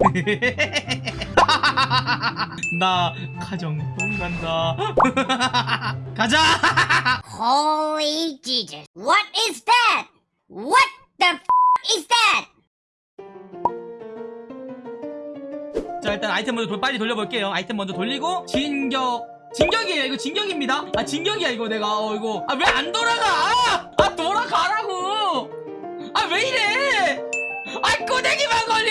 나 가정동 간다. 가자! Holy Jesus. What is that? What the f is that? 자 일단 아이템 먼저 돌- 빨리 돌려볼게요. 아이템 먼저 돌리고 진격 진격이에요. 이거 진격입니다. 아 진격이야 이거 내가. 어 이거. 아 왜 안 돌아가? 아 돌아가라고! 아 왜 이래? 아 꼬대기만 진짜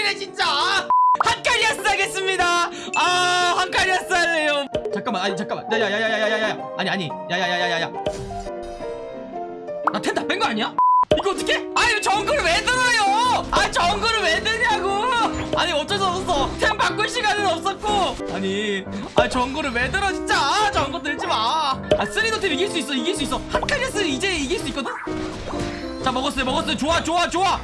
한카리아스 하겠습니다 아 한카리아스 할래요 잠깐만 아니 잠깐만 야야야야야야야 아니 아니 야야야야야야 나 텐 다 뺀 거 아니야? 이거 어떻게? 아유 정글을 왜 들어요? 아 정글을 왜 드냐고? 아니 어쩔 수 없었어. 템 바꿀 시간은 없었고. 아니 아 정글을 왜 들어 진짜? 아, 정글 들지 마. 아 쓰리도 팀 이길 수 있어 이길 수 있어. 한카리스 이제 이길 수 있거든. 자 먹었어요 먹었어요 좋아 좋아 좋아.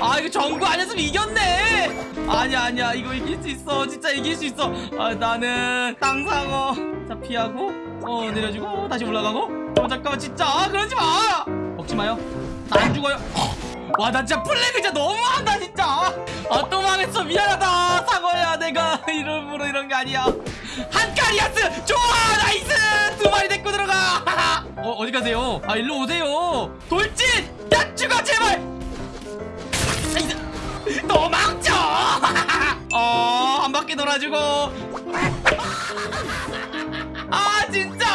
아 이거 정글 아니었으면 이겼네. 아니야 아니야 이거 이길 수 있어 진짜 이길 수 있어. 아 나는 땅상어. 자 피하고 어 내려주고 다시 올라가고. 어 잠깐만 진짜 아, 그러지 마. 먹지 마요. 나 안 죽어요. 와 나 진짜 플래그 진짜 너무한다 진짜. 아 또 망했어 미안하다 사과야 내가 이름으로 이런 게 아니야. 한카리아스 좋아 nice 두 마리 데리고 들어가. 어 어디 가세요? 아 일로 오세요. 돌진 야 죽어 제발. 도망쳐. 어 한 바퀴 돌아주고. 아 진짜?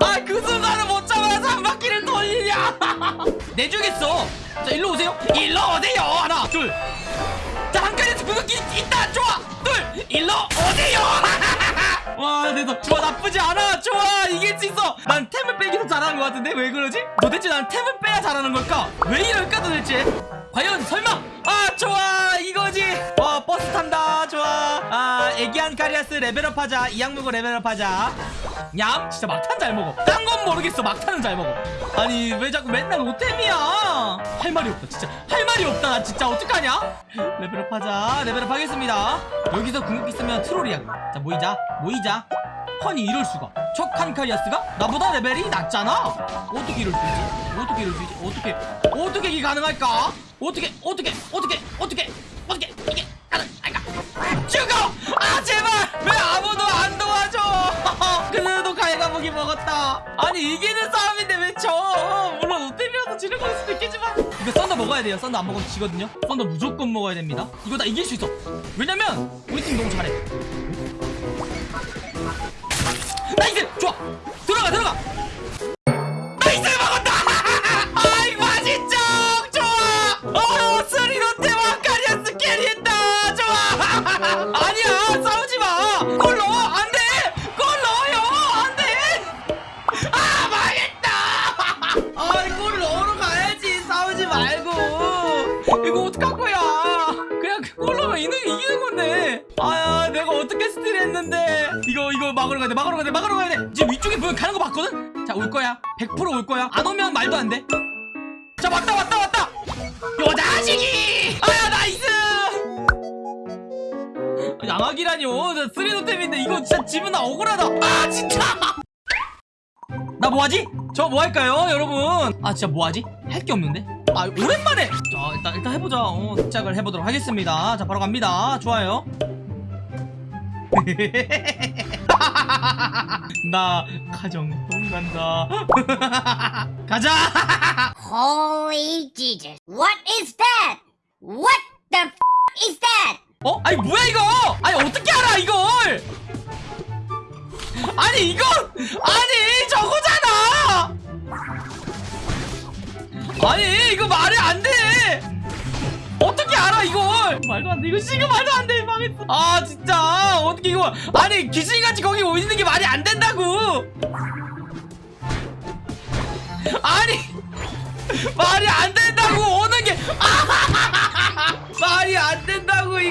아 그 순간을 못 참아서 한 바퀴를 돌리냐 내주겠어. 자 일로 오세요. 일로 오세요. 하나 둘 자 한 칸에서 구석기 있다. 좋아. 둘. 일로 오세요. 와 됐어 좋아. 나쁘지 않아. 좋아. 이길 수 있어 난 템을 빼기 더 잘하는 것 같은데 왜 그러지? 도대체 난 템을 빼야 잘하는 걸까? 왜 이럴까 도대체 과연 설마? 아 좋아! 이거지! 와 버스 탄다. 좋아. 아 애기 한카리아스 레벨업 하자. 이 악 물고 레벨업 하자. 얌 진짜 막탄 잘 먹어. 딴 건 모르겠어. 막탄은 잘 먹어. 아니 왜 자꾸 맨날 오템이야? 할 말이 없다 진짜. 할 말이 없다. 나 진짜 어떡하냐? 레벨업 하자. 레벨업 하겠습니다. 여기서 궁극기 쓰면 트롤이야. 자 모이자. 모이자. 허니 이럴 수가 쟤 한카리아스가 나보다 레벨이 낮잖아. 어떻게 이럴 수 있지? 어떻게 이럴 수 있지? 어떻게 어떻게 이게 가능할까? 어떻게 어떻게 어떻게 어떻게 어떻게 이게 가능할까? 죽어! 아 제발! 왜 아무도 안 도와줘! 그래도 갈가부기 먹었다. 아니 이기는 싸움인데 왜져 물론 오템이라서 지는 걸 수도 있겠지만. 이거 썬더 먹어야 돼요. 썬더 안 먹으면 지거든요. 썬더 무조건 먹어야 됩니다. 이거 나 이길 수 있어. 왜냐면 우리 팀 너무 잘해 아 아니야 싸우지 마 골 넣어. 안돼. 골 넣어요. 안돼. 아 망했다. 아이 골 넣으러 가야지. 싸우지 말고. 이거 어떡할 거야? 그냥 골 넣으면 이기는, 이기는 건데. 아야 내가 어떻게 스틸했는데. 이거 이거 막으러 가야 돼. 막으러 가야 돼. 막으러 가야 돼. 지금 위쪽에 보면 가는 거 봤거든? 자 올 거야. 100%올 거야. 안 오면 말도 안 돼 자 왔다 왔다 왔다. 요 자식이! 아 야 nice 양악이라뇨. 저 쓰리노템인데 이거 진짜 지면 나 억울하다. 아 진짜! 나 뭐하지? 저 뭐할까요 여러분? 아 진짜 뭐하지? 할 게 없는데? 아 오랜만에! 자 일단 일단 해보자. 어, 시작을 해보도록 하겠습니다. 자 바로 갑니다. 좋아요. 나 가정동 간다. 가자! Holy Jesus. What is that? What the f is that? 어? 아니 뭐야 이거? 아니 어떻게 알아 이걸? 아니 이거? 아니 저거잖아! 아니 이거 말이 안돼! 어떻게 알아 이걸? 말도 안돼. 이거 지금 말도 안돼. 망했어. 아 진짜. 어떻게 이거? 아니 귀신같이 거기 있는 게 말이 안 된다고! 아니 말이 안 된다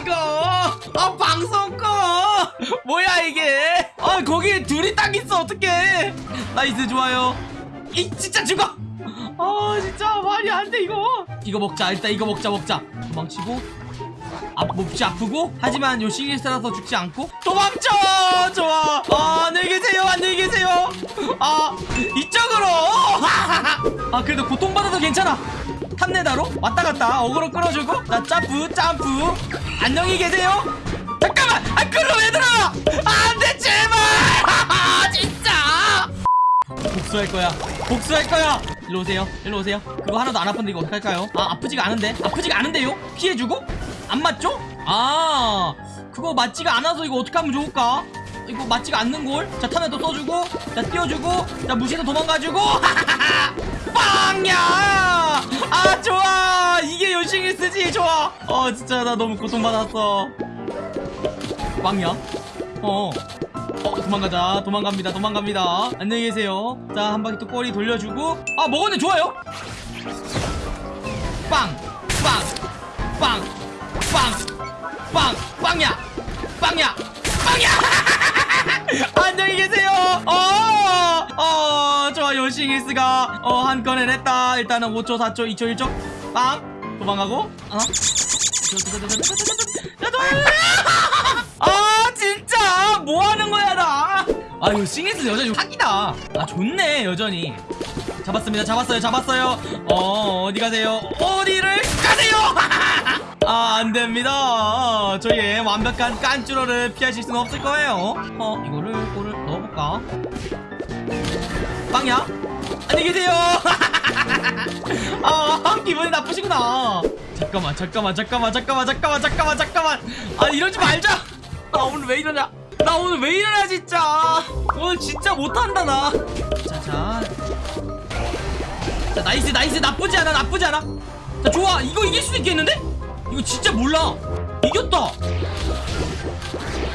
이거. 아 방송 꺼. 뭐야 이게? 아 거기 둘이 딱 있어. 어떡해. nice 좋아요. 이 진짜 죽어. 아 진짜 말이 안 돼 이거. 이거 먹자. 일단 이거 먹자 먹자. 도망치고. 아, 몹시 아프고. 하지만 요 시리스라서 죽지 않고. 도망쳐! 좋아. 아 안녕히 계세요. 안녕히 계세요. 아 이쪽으로. 아 그래도 고통받아도 괜찮아 탐내다로? 왔다 갔다. 어그로 끌어주고. 자 점프 점프. 안녕히 계세요. 잠깐만! 아 그럼 왜 들어가 안돼 제발! 진짜! 복수할 거야. 복수할 거야. 일로 오세요. 일로 오세요. 그거 하나도 안 아픈데 이거 어떡할까요? 아 아프지가 않은데? 아프지가 않은데요? 피해주고? 안 맞죠? 아 그거 맞지가 않아서 이거 어떻게 하면 좋을까? 이거 맞지가 않는 걸자 탐에도 써주고 자 띄워주고 자 무시해서 도망가주고. 빵야 아 좋아 이게 요싱이 쓰지 좋아 어 진짜 나 너무 고통받았어 빵야 어 어, 도망가자. 도망갑니다. 도망갑니다. 안녕히 계세요. 자, 한 바퀴 또 꼬리 돌려주고. 아, 먹었네. 좋아요. 빵! 빵! 빵! 빵! 빵! 빵야! 빵야! 빵야! 싱이스가 어, 한 건을 했다. 일단은 5초, 4초, 2초, 1초. 빵! 도망가고. 어? 아 진짜 뭐 하는 거야 나? 아 이거 싱이스 여전히 사기다. 아 좋네 여전히. 잡았습니다. 잡았어요. 잡았어요. 어 어디 가세요? 어디를 가세요? 아 안됩니다. 저희의 완벽한 깐쭈러를 피하실 수는 없을 거예요. 어 이거를 골을 넣어볼까? 빵야? 안녕히 계세요. 아 기분이 나쁘시구나. 잠깐만 잠깐만 잠깐만 잠깐만 잠깐만 잠깐만 잠깐만. 아 이러지 말자. 나 오늘 왜 이러냐? 나 오늘 왜 이러냐 진짜. 오늘 진짜 못한다 나. 자자. 자 nice nice 나쁘지 않아 나쁘지 않아. 자 좋아 이거 이길 수 있겠는데? 이거 진짜 몰라. 이겼다.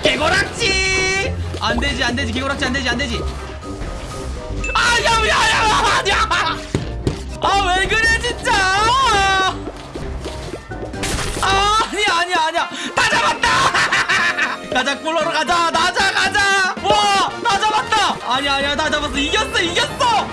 개고락지. 안 되지 안 되지. 개고락지 안 되지 안 되지. 아야야야야 아 왜 그래 진짜. 아 아니야 아니야 아니야. 다 잡았다. 가자 꿀러러 가자. 나자 가자. 와다 잡았다. 아니야 아니야. 다 잡았어. 이겼어 이겼어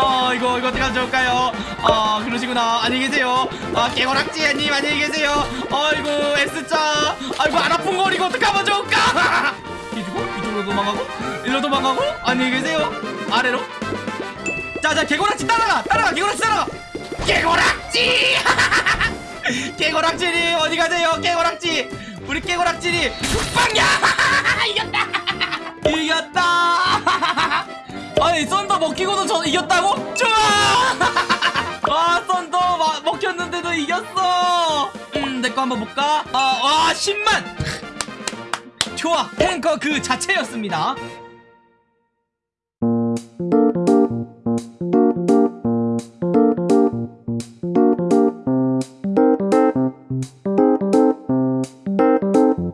어 이거 이거 어떻게 하면 좋을까요? 어 그러시구나. 안녕히 계세요. 아 개고락지님 안녕히 계세요. 어이구 S자. 아이고 안 아픈 거 이거 어떻게 하면 좋을까? 뒤주고 이쪽으로 도망가고 일로 도망가고 안녕히 계세요. 아래로. 자자 개고락지 따라가 따라가 개고락지 따라가. 개고락지! 개고락지님 어디 가세요? 개고락지. 우리 개고락지님 빵야 이겼다! 이겼다 아니 썬더 먹히고도 저 이겼다고? 좋아! 아 썬더 마- 먹혔는데도 이겼어! 음내 거 한번 볼까? 아와 10만! 좋아. 탱커 그 자체였습니다